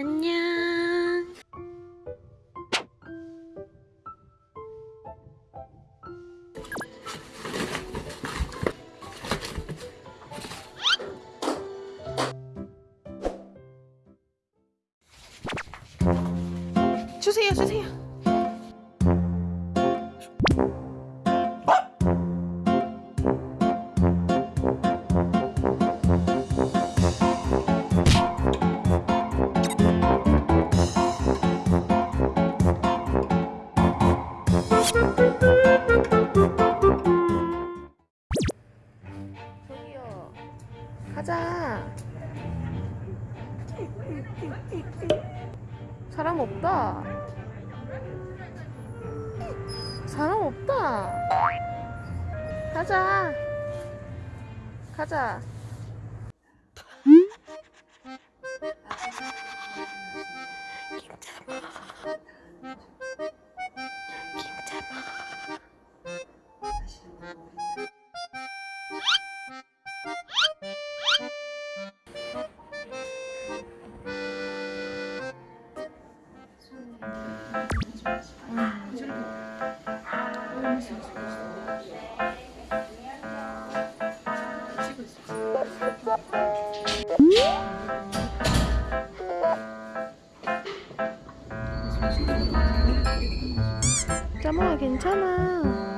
안녕. 주세요, 주세요. 사람 없다. 사람 없다. 가자. 가자. 김잡아. 짜모아 괜찮아.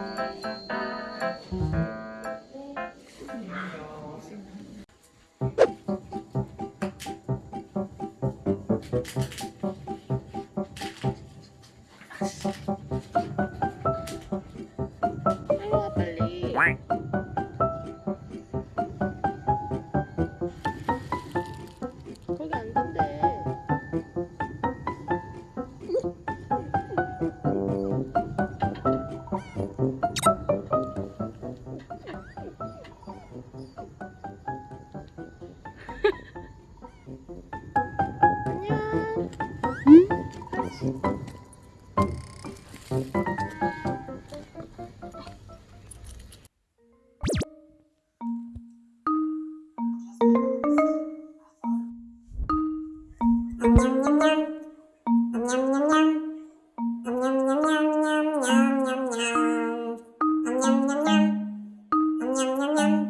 냠냠냠냠